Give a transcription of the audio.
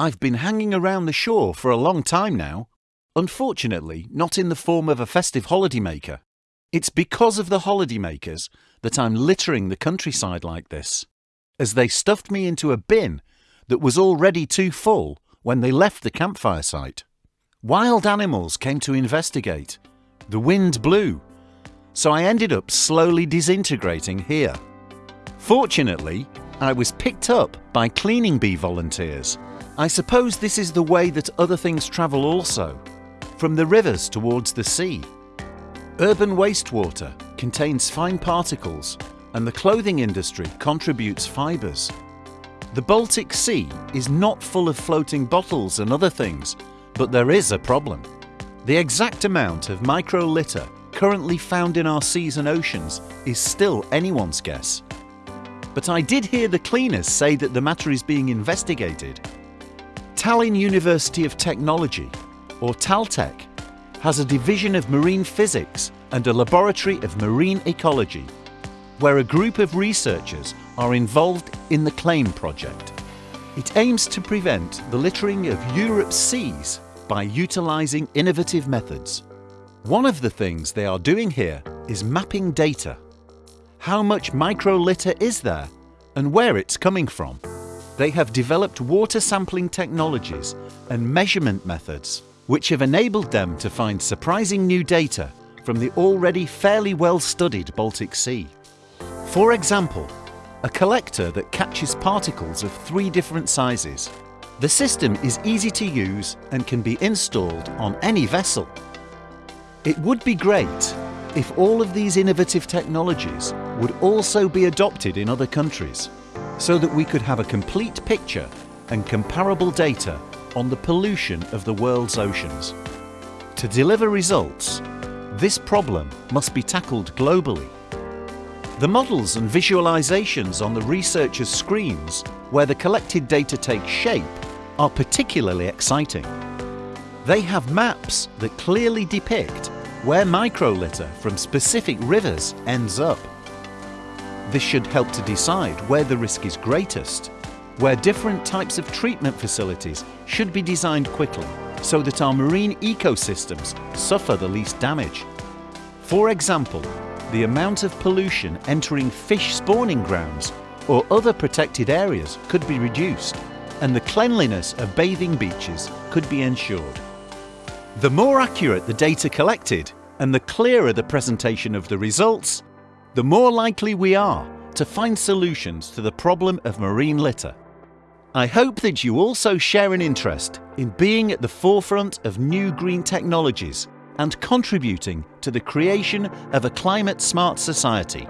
I've been hanging around the shore for a long time now. Unfortunately, not in the form of a festive holidaymaker. It's because of the holidaymakers that I'm littering the countryside like this, as they stuffed me into a bin that was already too full when they left the campfire site. Wild animals came to investigate. The wind blew, so I ended up slowly disintegrating here. Fortunately, I was picked up by cleaning bee volunteers. I suppose this is the way that other things travel also, from the rivers towards the sea. Urban wastewater contains fine particles and the clothing industry contributes fibres. The Baltic Sea is not full of floating bottles and other things, but there is a problem. The exact amount of micro litter currently found in our seas and oceans is still anyone's guess. But I did hear the cleaners say that the matter is being investigated. Tallinn University of Technology, or TalTech, has a division of marine physics and a laboratory of marine ecology, where a group of researchers are involved in the CLAIM project. It aims to prevent the littering of Europe's seas by utilising innovative methods. One of the things they are doing here is mapping data. How much microlitter is there and where it's coming from? They have developed water sampling technologies and measurement methods which have enabled them to find surprising new data from the already fairly well-studied Baltic Sea. For example, a collector that catches particles of three different sizes the system is easy to use and can be installed on any vessel. It would be great if all of these innovative technologies would also be adopted in other countries, so that we could have a complete picture and comparable data on the pollution of the world's oceans. To deliver results, this problem must be tackled globally. The models and visualizations on the researchers' screens where the collected data takes shape are particularly exciting. They have maps that clearly depict where microlitter from specific rivers ends up. This should help to decide where the risk is greatest, where different types of treatment facilities should be designed quickly so that our marine ecosystems suffer the least damage. For example, the amount of pollution entering fish spawning grounds or other protected areas could be reduced and the cleanliness of bathing beaches could be ensured. The more accurate the data collected and the clearer the presentation of the results, the more likely we are to find solutions to the problem of marine litter. I hope that you also share an interest in being at the forefront of new green technologies and contributing to the creation of a climate smart society.